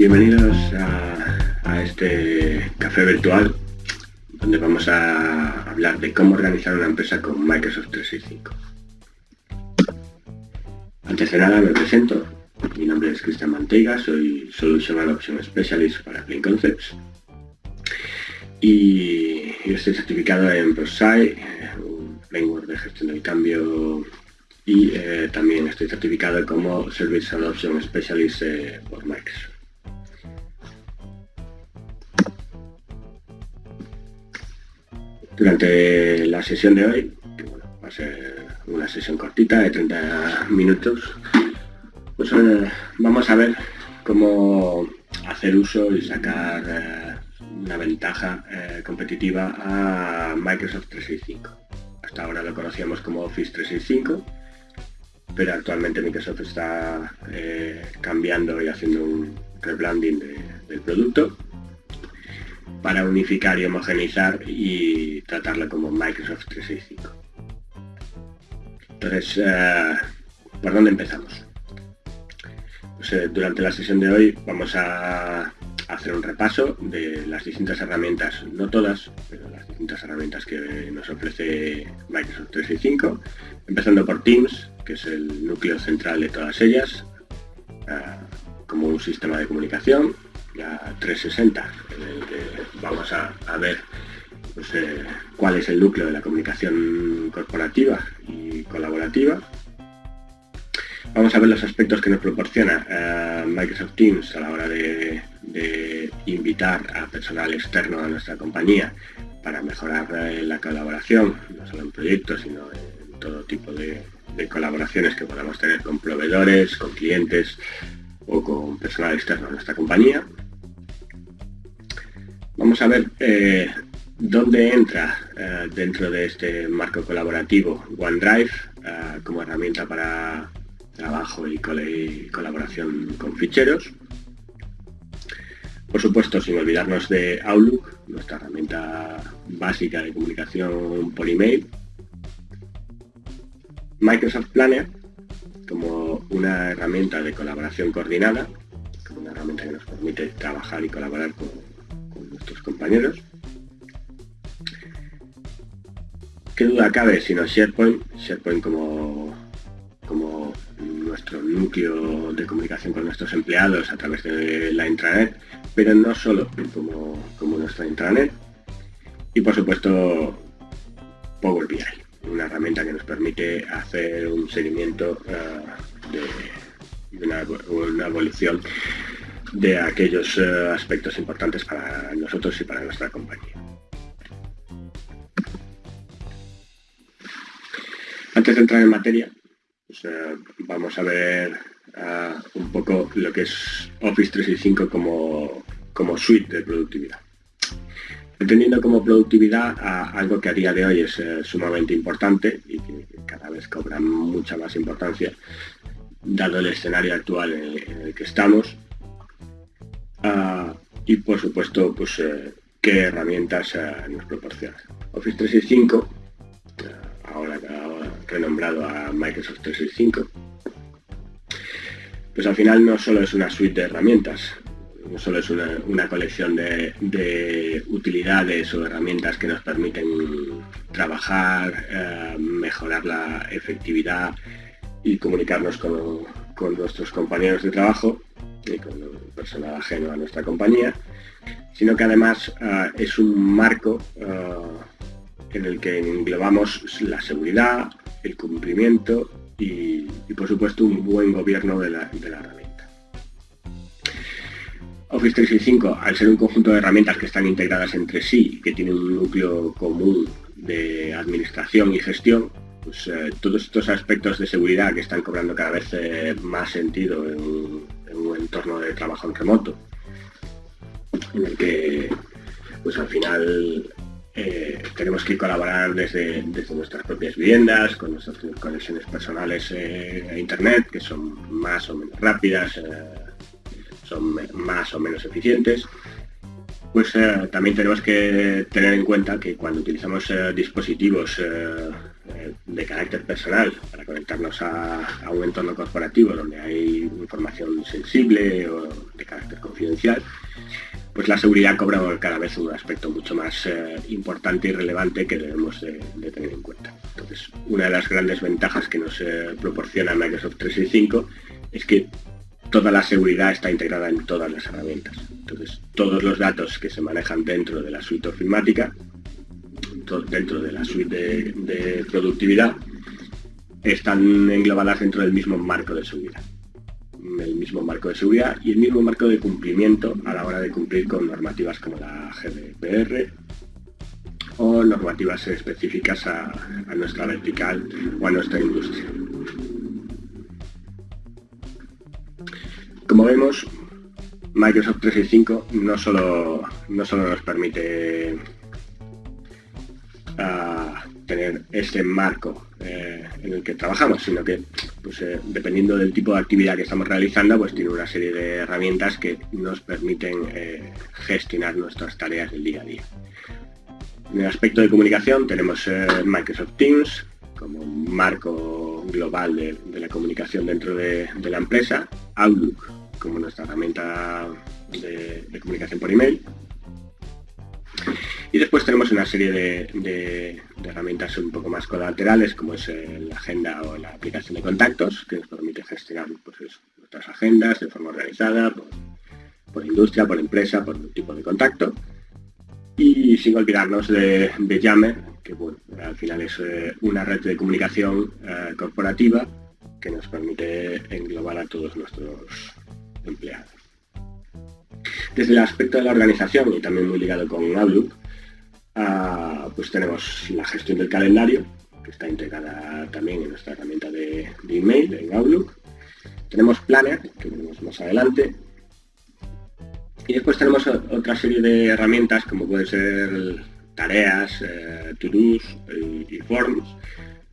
Bienvenidos a, este café virtual donde vamos a hablar de cómo organizar una empresa con Microsoft 365. Antes de nada me presento, mi nombre es Cristian Manteiga, soy Solution and Option Specialist para Clean Concepts y estoy certificado en ProSci, un framework de gestión del cambio y eh, también estoy certificado como Service Adoption Specialist eh, por Microsoft. Durante la sesión de hoy, que va a ser una sesión cortita de 30 minutos, pues eh, vamos a ver cómo hacer uso y sacar una ventaja competitiva a Microsoft 365. Hasta ahora lo conocíamos como Office 365 pero actualmente Microsoft está eh, cambiando y haciendo un rebranding del producto para unificar y homogeneizar y tratarlo como Microsoft 365. Entonces, eh, ¿por dónde empezamos? Pues, eh, durante la sesión de hoy vamos a hacer un repaso de las distintas herramientas, no todas, pero las distintas herramientas que nos ofrece Microsoft 365, empezando por Teams, que es el núcleo central de todas ellas, ah, como un sistema de comunicación, ya 360, en el que vamos a, ver pues, eh, cuál es el núcleo de la comunicación corporativa y colaborativa. Vamos a ver los aspectos que nos proporciona ah, Microsoft Teams a la hora de, invitar a personal externo a nuestra compañía para mejorar eh, la colaboración, no solo en proyectos, sino en todo tipo de colaboraciones que podamos tener con proveedores, con clientes o con personal externo a nuestra compañía. Vamos a ver eh, dónde entra eh, dentro de este marco colaborativo OneDrive eh, como herramienta para trabajo y, colaboración con ficheros. Por supuesto, sin olvidarnos de Outlook, nuestra herramienta básica de comunicación por email, Microsoft Planner como una herramienta de colaboración coordinada, como una herramienta que nos permite trabajar y colaborar con, nuestros compañeros. ¿Qué duda cabe sino SharePoint? SharePoint como, como nuestro núcleo de comunicación con nuestros empleados a través de la intranet, pero no solo como, como nuestra intranet. Y por supuesto Power BI una herramienta que nos permite hacer un seguimiento eh, de, una, evolución de aquellos eh, aspectos importantes para nosotros y para nuestra compañía. Antes de entrar en materia, pues, eh, vamos a ver un poco lo que es Office 365 como, como suite de productividad entendiendo como productividad algo que a día de hoy es eh, sumamente importante y que cada vez cobra mucha más importancia, dado el escenario actual en el, que estamos. Ah, y por supuesto, pues eh, qué herramientas eh, nos proporciona. Office 365, ahora, ahora renombrado a Microsoft 365, pues al final no solo es una suite de herramientas, no solo es una, colección de, utilidades o herramientas que nos permiten trabajar, eh, mejorar la efectividad y comunicarnos con, nuestros compañeros de trabajo y con personal ajeno a nuestra compañía, sino que además eh, es un marco eh, en el que englobamos la seguridad, el cumplimiento y, por supuesto un buen gobierno de la, herramienta. Office 365, al ser un conjunto de herramientas que están integradas entre sí, que tienen un núcleo común de administración y gestión, pues eh, todos estos aspectos de seguridad que están cobrando cada vez más sentido en, entorno de trabajo en remoto, en el que pues al final eh, tenemos que colaborar desde, nuestras propias viviendas, con nuestras conexiones personales a internet, que son más o menos rápidas, son más o menos eficientes, pues eh, también tenemos que tener en cuenta que cuando utilizamos eh, dispositivos eh, de, carácter personal para conectarnos a, un entorno corporativo donde hay información sensible o de carácter confidencial, pues la seguridad cobra cada vez un aspecto mucho más eh, importante y relevante que debemos de, tener en cuenta. Entonces, una de las grandes ventajas que nos eh, proporciona Microsoft 365 es que toda la seguridad está integrada en todas las herramientas. Entonces, todos los datos que se manejan dentro de la suite ofimática, dentro de la suite de, productividad, están englobadas dentro del mismo marco de seguridad. El mismo marco de seguridad y el mismo marco de cumplimiento a la hora de cumplir con normativas como la GDPR o normativas específicas a nuestra vertical o a nuestra industria. Como vemos, Microsoft 365 no solo, no solo nos permite tener ese marco eh, en el que trabajamos, sino que pues, eh, dependiendo del tipo de actividad que estamos realizando, pues tiene una serie de herramientas que nos permiten eh, gestionar nuestras tareas del día a día. En el aspecto de comunicación tenemos Microsoft Teams como marco global de, la comunicación dentro de, de la empresa, Outlook como nuestra herramienta de, comunicación por email. Y después tenemos una serie de, herramientas un poco más colaterales, como es la agenda o la aplicación de contactos, que nos permite gestionar pues nuestras agendas de forma organizada, por, industria, por empresa, por tipo de contacto. Y sin olvidarnos de, de Yammer, que al final es eh, una red de comunicación eh, corporativa que nos permite englobar a todos nuestros empleados. Desde el aspecto de la organización y también muy ligado con Outlook, ah, pues tenemos la gestión del calendario, que está integrada también en nuestra herramienta de, email, en Outlook. Tenemos Planner, que veremos más adelante. Y después tenemos otra serie de herramientas, como pueden ser tareas, eh, to-dos y forms,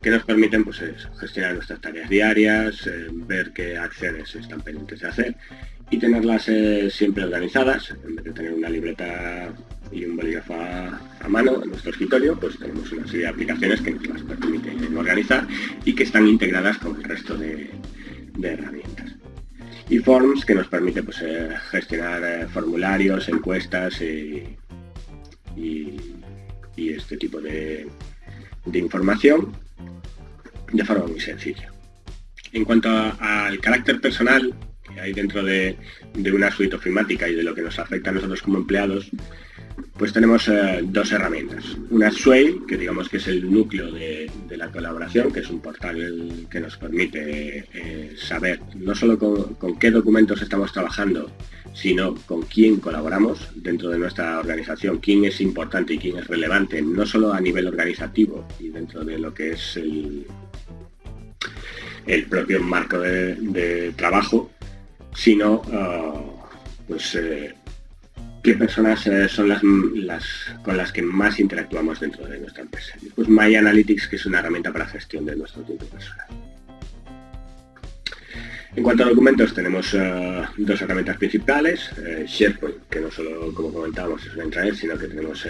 que nos permiten pues, gestionar nuestras tareas diarias, eh, ver qué acciones están pendientes de hacer y tenerlas eh, siempre organizadas, en vez de tener una libreta y un bolígrafo a, mano en nuestro escritorio, pues tenemos una serie de aplicaciones que nos las permiten organizar y que están integradas con el resto de, herramientas. Y Forms, que nos permite pues, eh, gestionar formularios, encuestas y, este tipo de información de forma muy sencilla. En cuanto al carácter personal que hay dentro de, una suite ofimática y de lo que nos afecta a nosotros como empleados, pues tenemos eh, dos herramientas. Una es Sway, que digamos que es el núcleo de, la colaboración, que es un portal que nos permite eh, saber no solo con, qué documentos estamos trabajando, sino con quién colaboramos dentro de nuestra organización, quién es importante y quién es relevante, no solo a nivel organizativo y dentro de lo que es el, el propio marco de, trabajo, sino ah, pues eh, personas eh, son las, con las que más interactuamos dentro de nuestra empresa. Después My Analytics, que es una herramienta para gestión de nuestro tiempo personal. En cuanto a documentos, tenemos ah, dos herramientas principales. Eh, SharePoint, que no solo, como comentábamos, es una intranet, sino que tenemos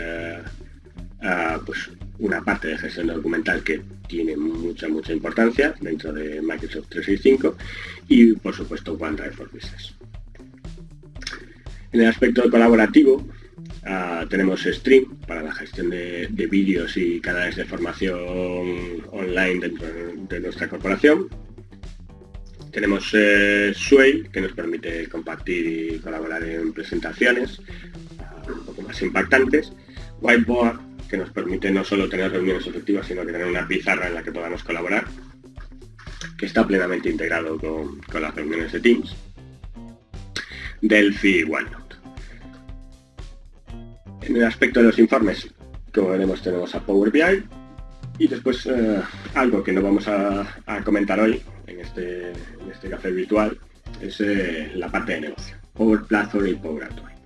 ah, pues, una parte de gestión documental que tiene mucha, mucha importancia dentro de Microsoft 365 y, por supuesto, OneDrive for Business. En el aspecto colaborativo, ah, tenemos Stream para la gestión de, vídeos y canales de formación online dentro de nuestra corporación. Tenemos eh, Sway, que nos permite compartir y colaborar en presentaciones ah, un poco más impactantes. Whiteboard, que nos permite no solo tener reuniones efectivas, sino que tener una pizarra en la que podamos colaborar, que está plenamente integrado con, las reuniones de Teams. Delphi OneNote. En el aspecto de los informes, como veremos, tenemos a Power BI y después eh, algo que no vamos a, comentar hoy en este, este café virtual es eh, la parte de negocio. Power Platform y Power Automate.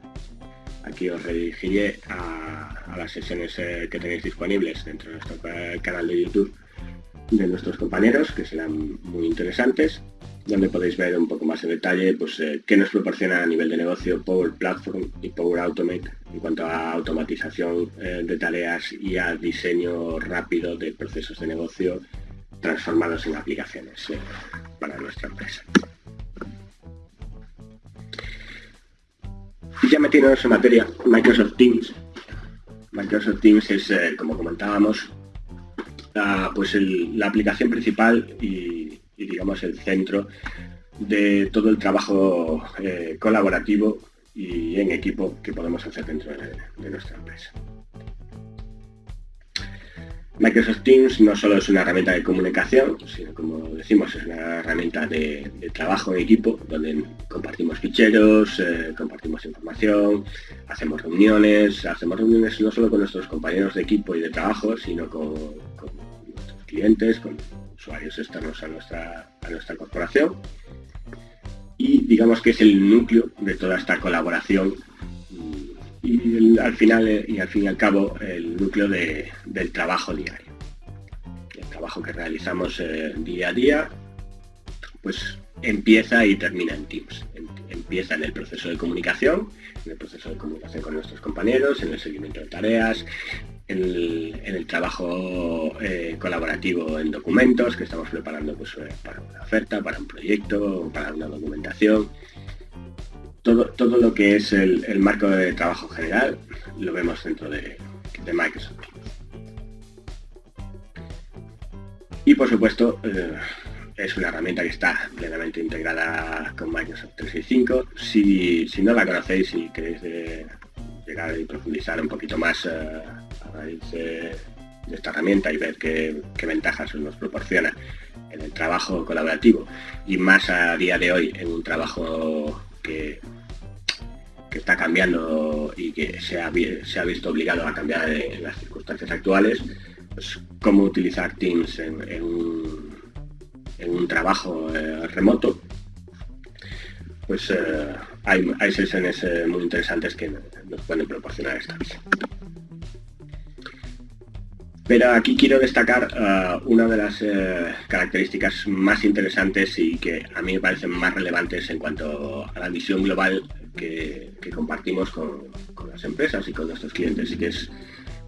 Aquí os redirigiré a, las sesiones eh, que tenéis disponibles dentro de nuestro canal de YouTube de nuestros compañeros, que serán muy interesantes. Donde podéis ver un poco más en detalle pues, eh, qué nos proporciona a nivel de negocio Power Platform y Power Automate en cuanto a automatización eh, de tareas y a diseño rápido de procesos de negocio transformados en aplicaciones eh, para nuestra empresa. Y ya metiéndonos en materia, Microsoft Teams. Microsoft Teams es, como comentábamos, pues la aplicación principal y digamos, el centro de todo el trabajo eh, colaborativo y en equipo que podemos hacer dentro de, nuestra empresa. Microsoft Teams no solo es una herramienta de comunicación, sino como decimos, es una herramienta de, trabajo en equipo, donde compartimos ficheros, eh, compartimos información, hacemos reuniones, hacemos reuniones no solo con nuestros compañeros de equipo y de trabajo, sino con, con nuestros clientes, con usuarios externos a nuestra, a nuestra corporación. Y digamos que es el núcleo de toda esta colaboración y, al final y al fin y al cabo el núcleo del trabajo diario. El trabajo que realizamos eh, día a día, pues empieza y termina en Teams. Em, empieza en el proceso de comunicación, en el proceso de comunicación con nuestros compañeros, en el seguimiento de tareas, en el, trabajo eh, colaborativo en documentos que estamos preparando pues, eh, para una oferta, para un proyecto, para una documentación. Todo, todo lo que es el, marco de trabajo general lo vemos dentro de, Microsoft. Y por supuesto, eh, es una herramienta que está plenamente integrada con Microsoft 365. Si, si no la conocéis y queréis llegar y profundizar un poquito más de, esta herramienta y ver qué, ventajas nos proporciona en el trabajo colaborativo. Y más a día de hoy en un trabajo que, que está cambiando y que se ha, se ha visto obligado a cambiar en las circunstancias actuales, pues cómo utilizar Teams en, un, trabajo eh, remoto, pues eh, hay, hay, sesiones eh, muy interesantes que nos pueden proporcionar esta pero aquí quiero destacar uh, una de las eh, características más interesantes y que a mí me parecen más relevantes en cuanto a la visión global que, compartimos con, las empresas y con nuestros clientes, y que es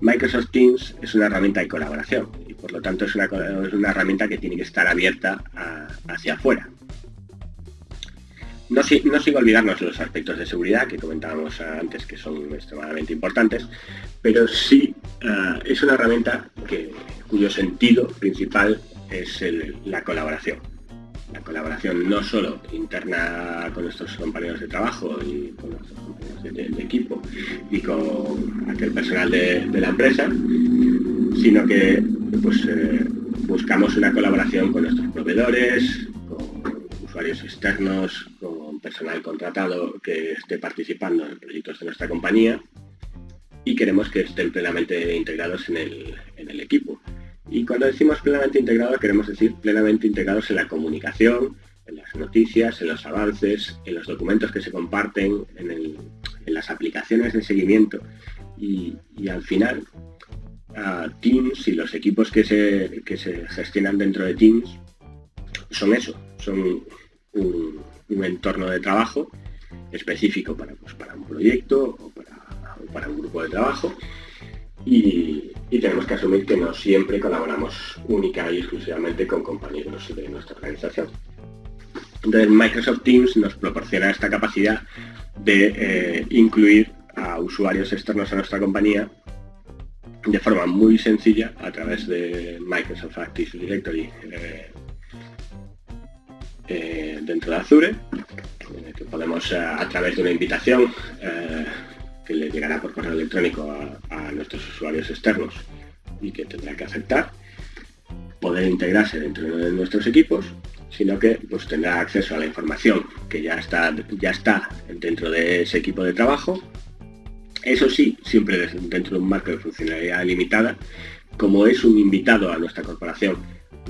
Microsoft Teams es una herramienta de colaboración y por lo tanto es una, herramienta que tiene que estar abierta hacia afuera. No, no sin olvidarnos los aspectos de seguridad que comentábamos antes que son extremadamente importantes, pero sí eh, es una herramienta cuyo sentido principal es la colaboración. La colaboración no solo interna con nuestros compañeros de trabajo y con nuestros compañeros de, equipo y con aquel personal de, la empresa, sino que pues, eh, buscamos una colaboración con nuestros proveedores, con usuarios externos, personal contratado que esté participando en proyectos de nuestra compañía y queremos que estén plenamente integrados en el, equipo. Y cuando decimos plenamente integrados, queremos decir plenamente integrados en la comunicación, en las noticias, en los avances, en los documentos que se comparten, en, las aplicaciones de seguimiento. Y, al final, Teams y los equipos que se, se, gestionan dentro de Teams son eso, son un, entorno de trabajo específico para, pues, para un proyecto o para para un grupo de trabajo y, tenemos que asumir que no siempre colaboramos única y exclusivamente con compañeros de nuestra organización. Entonces Microsoft Teams nos proporciona esta capacidad de eh, incluir a usuarios externos a nuestra compañía de forma muy sencilla a través de Microsoft Active Directory eh, eh, dentro de Azure, que podemos a través de una invitación que le llegará por correo electrónico a, nuestros usuarios externos y que tendrá que aceptar, poder integrarse dentro de nuestros equipos, sino que pues, tendrá acceso a la información que ya está, ya está dentro de ese equipo de trabajo. Eso sí, siempre dentro de un marco de funcionalidad limitada, como es un invitado a nuestra corporación,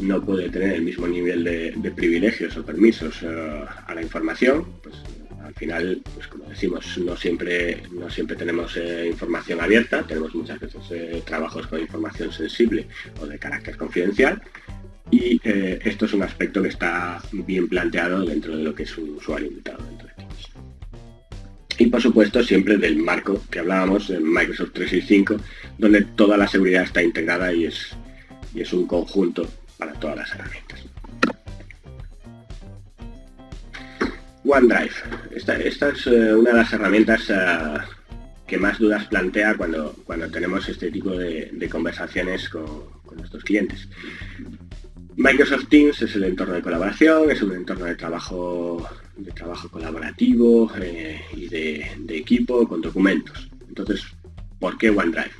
no puede tener el mismo nivel de, privilegios o permisos eh, a la información, pues al final, pues como decimos, no siempre, no siempre tenemos eh, información abierta, tenemos muchas veces eh, trabajos con información sensible o de carácter confidencial y esto es un aspecto que está bien planteado dentro de lo que es un usuario invitado dentro de Teams. Y por supuesto siempre del marco que hablábamos en Microsoft 365, donde toda la seguridad está integrada y es, y es un conjunto para todas las herramientas. OneDrive. Esta, es eh, una de las herramientas eh, que más dudas plantea cuando, cuando tenemos este tipo de, conversaciones con, nuestros clientes. Microsoft Teams es el entorno de colaboración, es un entorno de trabajo, de trabajo colaborativo eh, y de, equipo con documentos. Entonces, ¿por qué OneDrive?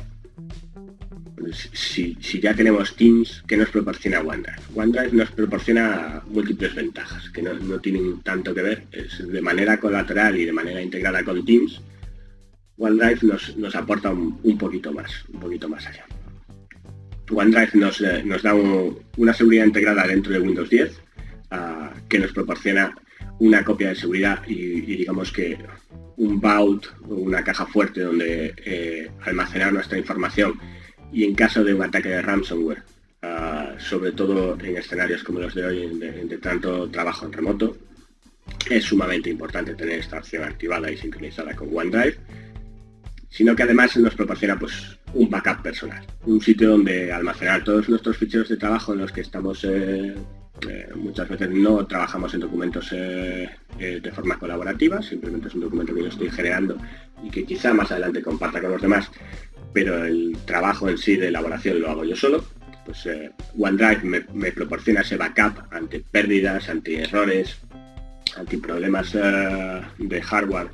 Si, ya tenemos Teams, ¿qué nos proporciona OneDrive? OneDrive nos proporciona múltiples ventajas que no, tienen tanto que ver, es de manera colateral y de manera integrada con Teams, OneDrive nos, aporta un, poquito más, un poquito más allá. OneDrive nos, eh, nos da una seguridad integrada dentro de Windows 10 ah, que nos proporciona una copia de seguridad y, digamos que un vault una caja fuerte donde eh, almacenar nuestra información y en caso de un ataque de ransomware, ah, sobre todo en escenarios como los de hoy, de, tanto trabajo en remoto, es sumamente importante tener esta opción activada y sincronizada con OneDrive, sino que además nos proporciona pues, un backup personal, un sitio donde almacenar todos nuestros ficheros de trabajo en los que estamos eh, eh, muchas veces no trabajamos en documentos eh, de forma colaborativa, simplemente es un documento que yo estoy generando y que quizá más adelante comparta con los demás, pero el trabajo en sí de elaboración lo hago yo solo, pues eh, OneDrive me, proporciona ese backup ante pérdidas, ante errores, ante problemas eh, de hardware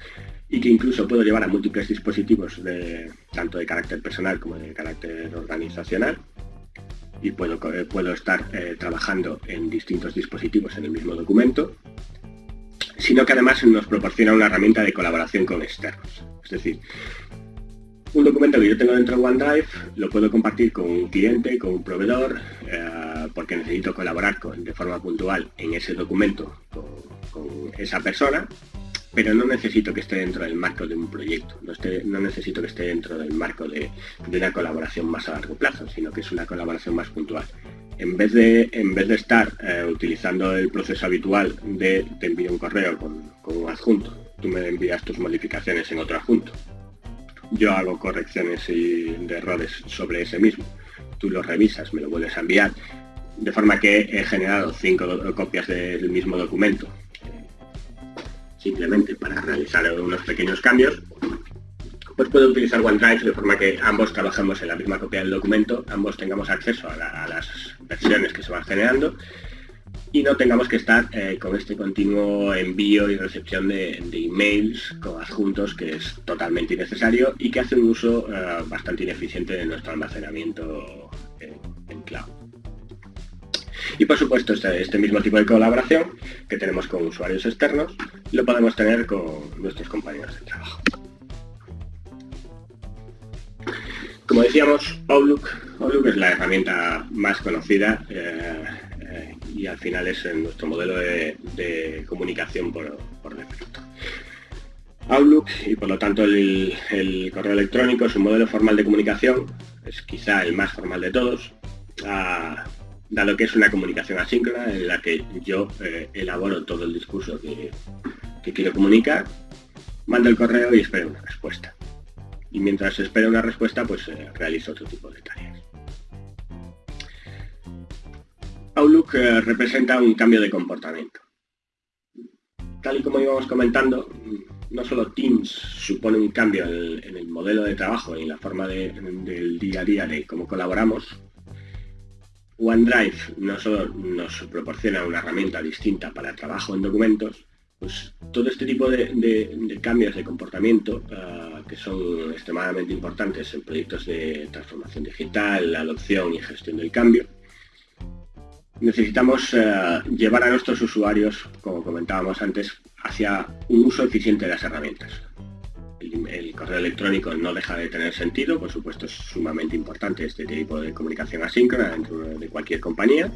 y que incluso puedo llevar a múltiples dispositivos de, tanto de carácter personal como de carácter organizacional y puedo, eh, puedo estar trabajando en distintos dispositivos en el mismo documento sino que además nos proporciona una herramienta de colaboración con externos. Es decir, un documento que yo tengo dentro de OneDrive lo puedo compartir con un cliente, con un proveedor, eh, porque necesito colaborar de forma puntual en ese documento con, esa persona, pero no necesito que esté dentro del marco de un proyecto, no, necesito que esté dentro del marco de, una colaboración más a largo plazo, sino que es una colaboración más puntual. En vez de, en vez de estar eh, utilizando el proceso habitual de te envío un correo con, con un adjunto, tú me envías tus modificaciones en otro adjunto, yo hago correcciones y de errores sobre ese mismo. Tú lo revisas, me lo vuelves a enviar. De forma que he generado cinco copias del mismo documento, simplemente para realizar unos pequeños cambios, pues puedo utilizar OneDrive de forma que ambos trabajemos en la misma copia del documento, ambos tengamos acceso a las versiones que se van generando y no tengamos que estar eh, con este continuo envío y recepción de, emails con adjuntos que es totalmente innecesario y que hace un uso eh, bastante ineficiente de nuestro almacenamiento en, cloud. Y por supuesto este, este, mismo tipo de colaboración que tenemos con usuarios externos lo podemos tener con nuestros compañeros de trabajo. Como decíamos, Outlook, Outlook es la herramienta más conocida eh, y al final es nuestro modelo de, comunicación por, defecto. Outlook y por lo tanto el, correo electrónico es un modelo formal de comunicación, es quizá el más formal de todos, dado que es una comunicación asíncrona en la que yo eh, elaboro todo el discurso que, quiero comunicar, mando el correo y espero una respuesta. Y mientras espero una respuesta, pues eh, realizo otro tipo de tareas. Outlook eh, representa un cambio de comportamiento. Tal y como íbamos comentando, no solo Teams supone un cambio en el, modelo de trabajo y en la forma del día a día de cómo colaboramos, OneDrive no solo nos proporciona una herramienta distinta para el trabajo en documentos, pues todo este tipo de, cambios de comportamiento eh, que son extremadamente importantes en proyectos de transformación digital, adopción y gestión del cambio, necesitamos eh, llevar a nuestros usuarios, como comentábamos antes, hacia un uso eficiente de las herramientas. El, correo electrónico no deja de tener sentido, por supuesto es sumamente importante este tipo de comunicación asíncrona dentro de cualquier compañía,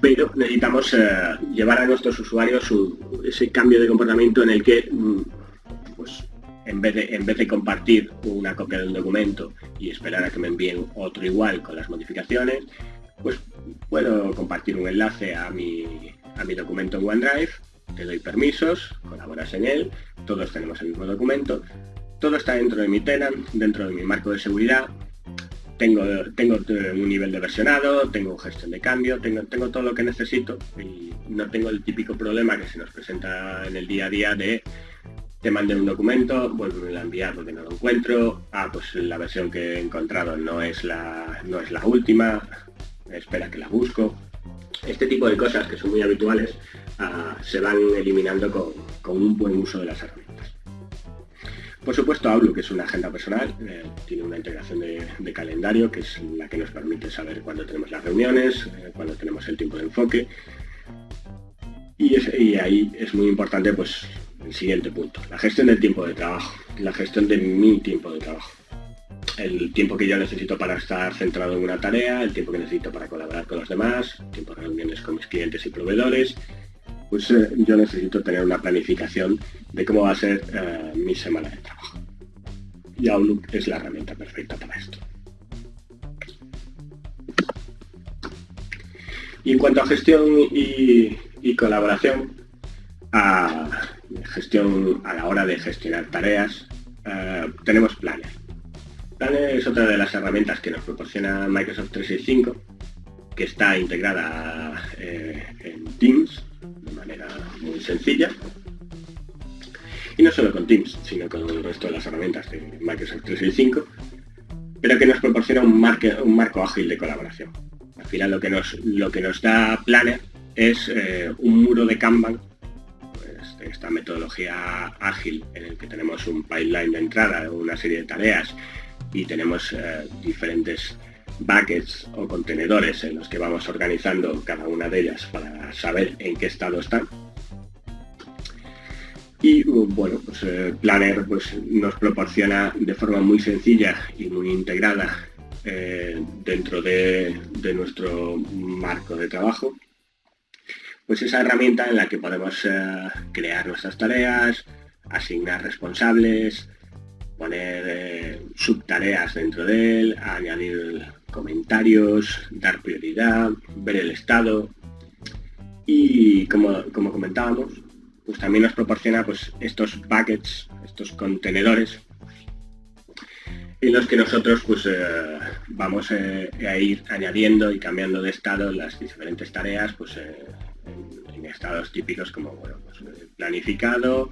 pero necesitamos eh, llevar a nuestros usuarios ese cambio de comportamiento en el que mm, pues, en vez, de, en vez de compartir una copia del documento y esperar a que me envíen otro igual con las modificaciones, pues puedo compartir un enlace a mi, a mi documento en OneDrive, te doy permisos, colaboras en él, todos tenemos el mismo documento, todo está dentro de mi tenant, dentro de mi marco de seguridad, tengo, tengo un nivel de versionado, tengo gestión de cambio, tengo, tengo todo lo que necesito y no tengo el típico problema que se nos presenta en el día a día de te mandé un documento, vuelvo a enviar porque no lo encuentro, ah, pues la versión que he encontrado no es la, no es la última, espera que la busco. Este tipo de cosas que son muy habituales ah, se van eliminando con, un buen uso de las herramientas. Por supuesto, Outlook es una agenda personal, eh, tiene una integración de, calendario que es la que nos permite saber cuándo tenemos las reuniones, eh, cuándo tenemos el tiempo de enfoque. Y, y, ahí es muy importante pues el siguiente punto, la gestión del tiempo de trabajo, la gestión de mi tiempo de trabajo. El tiempo que yo necesito para estar centrado en una tarea, el tiempo que necesito para colaborar con los demás, el tiempo de reuniones con mis clientes y proveedores, pues eh, yo necesito tener una planificación de cómo va a ser eh, mi semana de trabajo. Y Outlook es la herramienta perfecta para esto. Y en cuanto a gestión y, colaboración, a, gestión a la hora de gestionar tareas, eh, tenemos Planner. Planner es otra de las herramientas que nos proporciona Microsoft 365, que está integrada eh, en Teams de manera muy sencilla. Y no solo con Teams, sino con el resto de las herramientas de Microsoft 365, pero que nos proporciona un, marco ágil de colaboración. Al final lo que nos, da Planner es eh, un muro de Kanban esta metodología ágil en el que tenemos un pipeline de entrada, una serie de tareas y tenemos eh, diferentes buckets o contenedores en los que vamos organizando cada una de ellas para saber en qué estado están. Y bueno, pues eh, Planner pues, nos proporciona de forma muy sencilla y muy integrada eh, dentro de nuestro marco de trabajo pues esa herramienta en la que podemos crear nuestras tareas, asignar responsables, poner eh, subtareas dentro de él, añadir comentarios, dar prioridad, ver el estado. Y como, comentábamos, pues también nos proporciona pues, estos buckets, estos contenedores en los que nosotros pues eh, vamos a ir añadiendo y cambiando de estado las diferentes tareas pues en, estados típicos como pues, planificado,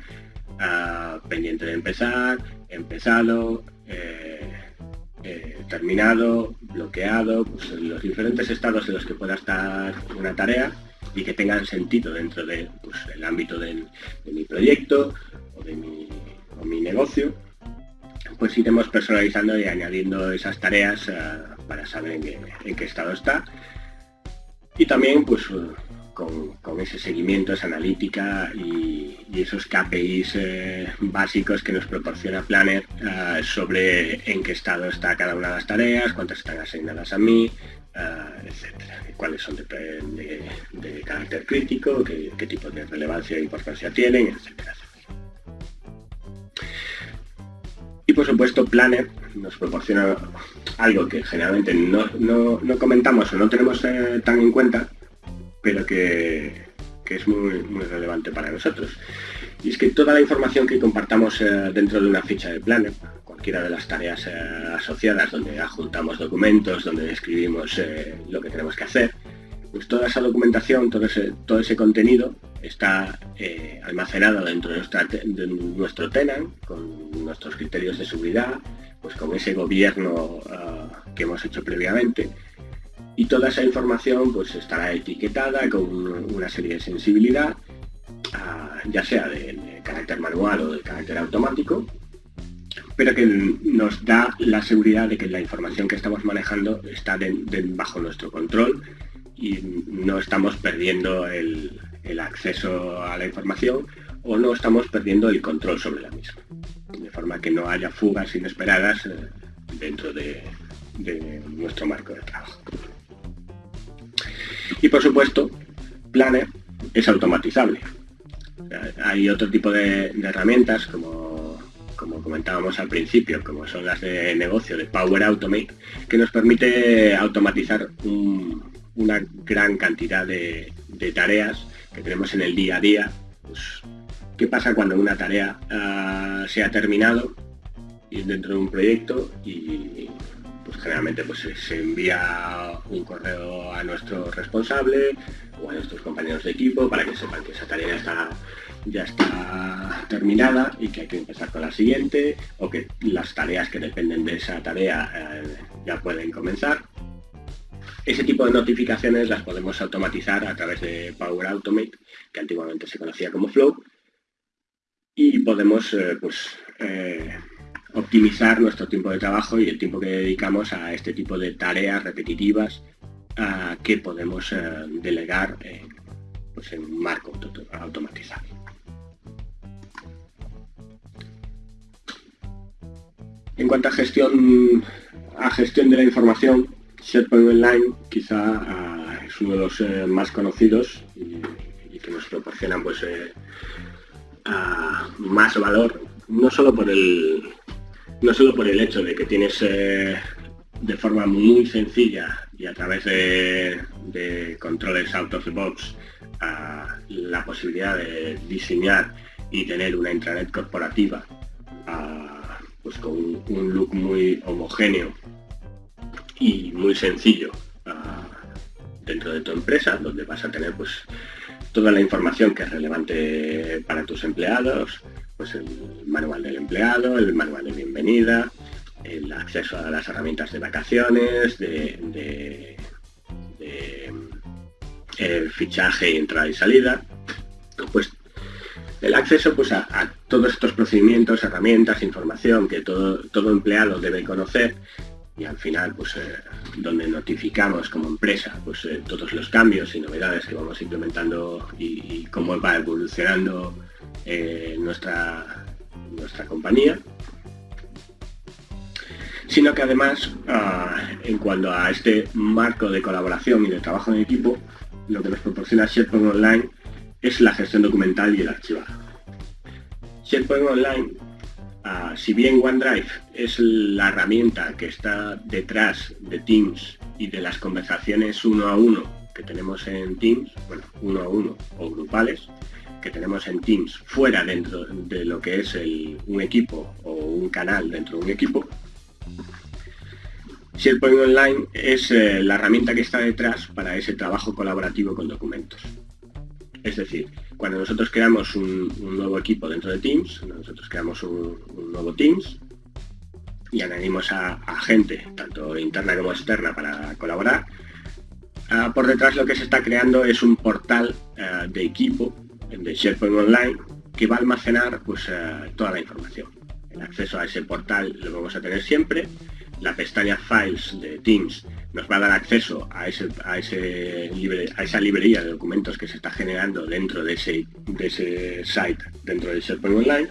ah, pendiente de empezar, empezado, eh, eh, terminado, bloqueado, pues, los diferentes estados en los que pueda estar una tarea y que tengan sentido dentro del pues, ámbito de mi proyecto o de mi, negocio, pues iremos personalizando y añadiendo esas tareas ah, para saber en qué, estado está. Y también pues con, ese seguimiento, esa analítica y, esos KPIs eh, básicos que nos proporciona Planner eh, sobre en qué estado está cada una de las tareas, cuántas están asignadas a mí, uh, etcétera, cuáles son de, carácter crítico, qué, tipo de relevancia e importancia tienen, etcétera, Y por supuesto Planner nos proporciona algo que generalmente no, no comentamos o no tenemos tan en cuenta, pero que, es muy, relevante para nosotros. Y es que toda la información que compartamos eh, dentro de una ficha de Planner, cualquiera de las tareas eh, asociadas donde adjuntamos documentos, donde escribimos eh, lo que tenemos que hacer, pues toda esa documentación, todo ese, todo ese contenido está almacenado dentro de, nuestro tenant, con nuestros criterios de seguridad, pues con ese gobierno ah, que hemos hecho previamente, y toda esa información pues estará etiquetada con una serie de sensibilidad, ah, ya sea de, carácter manual o de carácter automático, pero que nos da la seguridad de que la información que estamos manejando está bajo nuestro control y no estamos perdiendo el, acceso a la información o no estamos perdiendo el control sobre la misma. De forma que no haya fugas inesperadas eh, dentro de nuestro marco de trabajo. Y por supuesto, Planner es automatizable. Hay otro tipo de, herramientas como, como comentábamos al principio, como son las de negocio de Power Automate, que nos permite automatizar un, una gran cantidad de, tareas que tenemos en el día a día. Pues, ¿Qué pasa cuando una tarea ah, se ha terminado dentro de un proyecto y pues generalmente pues, se envía un correo a nuestro responsable o a nuestros compañeros de equipo para que sepan que esa tarea está ya está terminada y que hay que empezar con la siguiente o que las tareas que dependen de esa tarea eh, ya pueden comenzar. Ese tipo de notificaciones las podemos automatizar a través de Power Automate, que antiguamente se conocía como Flow, y podemos eh, pues, eh, optimizar nuestro tiempo de trabajo y el tiempo que dedicamos a este tipo de tareas repetitivas que podemos delegar pues, en un marco automatizado. En cuanto a gestión, a gestión de la información, SharePoint Online quizá ah, es uno de los eh, más conocidos y, que nos proporcionan pues, eh, más valor, no solo por el, no solo por el hecho de que tienes eh, de forma muy sencilla y a través de, controles out of the box ah, la posibilidad de diseñar y tener una intranet corporativa ah, pues con un, look muy homogéneo y muy sencillo ah, dentro de tu empresa, donde vas a tener pues toda la información que es relevante para tus empleados, pues el manual del empleado, el manual de bienvenida, el acceso a las herramientas de vacaciones, de, el fichaje, entrada y salida, pues el acceso pues, a, todos estos procedimientos, herramientas, información que todo, todo empleado debe conocer y al final pues eh, donde notificamos como empresa pues eh, todos los cambios y novedades que vamos implementando y, cómo va evolucionando eh, nuestra, nuestra compañía sino que además ah, en cuanto a este marco de colaboración y de trabajo en equipo lo que nos proporciona SharePoint Online es la gestión documental y el archivado. SharePoint Online, ah, si bien OneDrive es la herramienta que está detrás de Teams y de las conversaciones uno a uno que tenemos en Teams, bueno, uno a uno o grupales, que tenemos en Teams fuera dentro de lo que es un equipo o un canal dentro de un equipo, SharePoint Online es eh, la herramienta que está detrás para ese trabajo colaborativo con documentos. Es decir, cuando nosotros creamos un, nuevo equipo dentro de Teams, nosotros creamos un, nuevo Teams y añadimos a, gente, tanto interna como externa, para colaborar, ah, por detrás lo que se está creando es un portal ah, de equipo de SharePoint Online que va a almacenar pues, ah, toda la información. El acceso a ese portal lo vamos a tener siempre la pestaña Files de Teams nos va a dar acceso a, ese, a, ese a esa librería de documentos que se está generando dentro de ese, de ese site, dentro de SharePoint Online,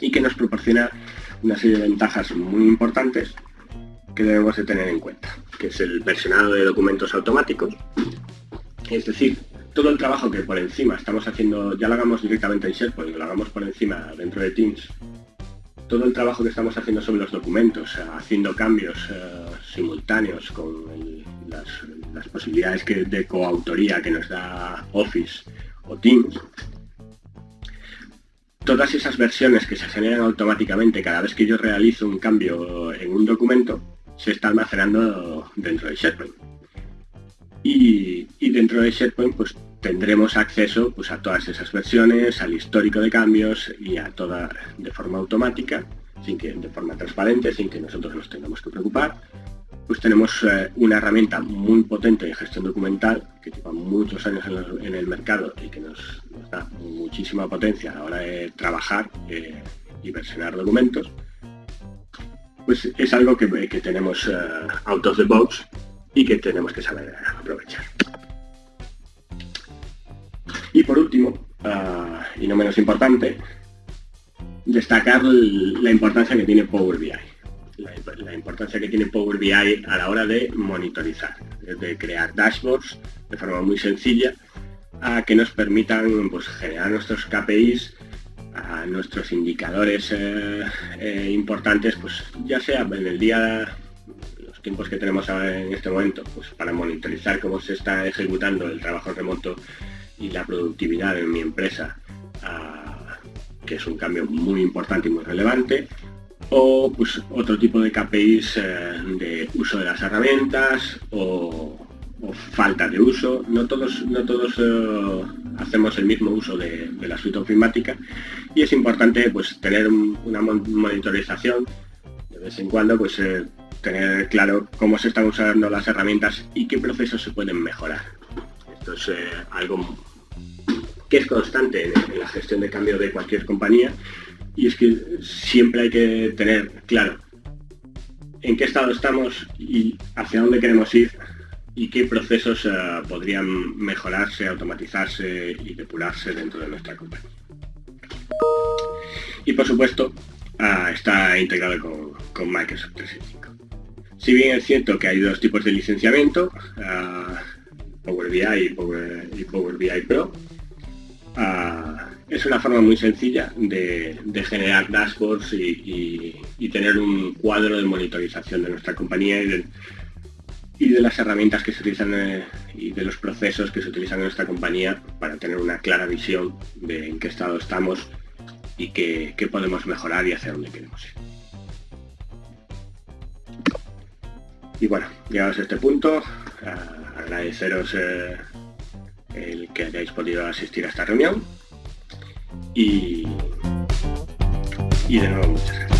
y que nos proporciona una serie de ventajas muy importantes que debemos de tener en cuenta, que es el versionado de documentos automáticos, es decir, todo el trabajo que por encima estamos haciendo, ya lo hagamos directamente en SharePoint, lo hagamos por encima dentro de Teams, todo el trabajo que estamos haciendo sobre los documentos, eh, haciendo cambios eh, simultáneos con las, posibilidades de coautoría que nos da Office o Teams, todas esas versiones que se generan automáticamente cada vez que yo realizo un cambio en un documento, se está almacenando dentro de SharePoint. Y dentro de SharePoint pues tendremos acceso pues, a todas esas versiones, al histórico de cambios y a toda de forma automática, sin que, de forma transparente, sin que nosotros nos tengamos que preocupar. Pues tenemos eh, una herramienta muy potente de gestión documental que lleva muchos años en, el mercado y que nos, da muchísima potencia a la hora de trabajar eh, y versionar documentos. Pues es algo que, tenemos uh, out of the box y que tenemos que saber aprovechar. Y por último, ah, y no menos importante, destacar la importancia que tiene Power BI. La, importancia que tiene Power BI a la hora de monitorizar, de crear dashboards de forma muy sencilla a que nos permitan pues, generar nuestros KPIs, a nuestros indicadores eh, eh, importantes, pues ya sea en el día tiempos que tenemos en este momento, pues para monitorizar cómo se está ejecutando el trabajo remoto y la productividad en mi empresa, ah, que es un cambio muy importante y muy relevante, o pues otro tipo de KPIs eh, de uso de las herramientas o, falta de uso. No todos, no todos eh, hacemos el mismo uso de, la suite ofimática y es importante pues tener una monitorización de vez en cuando pues eh, tener claro cómo se están usando las herramientas y qué procesos se pueden mejorar. Esto es algo que es constante en, la gestión de cambio de cualquier compañía y es que siempre hay que tener claro en qué estado estamos y hacia dónde queremos ir y qué procesos eh, podrían mejorarse, automatizarse y depurarse dentro de nuestra compañía. Y por supuesto, ah, está integrado con, Microsoft 365. Si bien es cierto que hay dos tipos de licenciamiento, ah, Power BI y Power, y Power BI Pro, Ah, es una forma muy sencilla de, generar dashboards y, tener un cuadro de monitorización de nuestra compañía y de, las herramientas que se utilizan eh, y de los procesos que se utilizan en nuestra compañía para tener una clara visión de en qué estado estamos y qué, podemos mejorar y hacia dónde queremos ir. Y bueno, llegados a este punto, agradeceros eh, el que hayáis podido asistir a esta reunión. Y, y de nuevo muchas gracias.